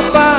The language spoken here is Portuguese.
roupa